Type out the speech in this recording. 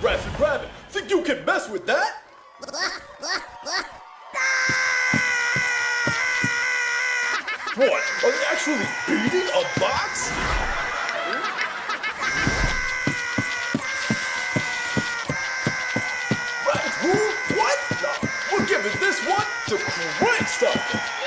Rabbit, rabbit, think you can mess with that? what, are they actually beating a box? rabbit, who? What? No, we're giving this one to Crankstone!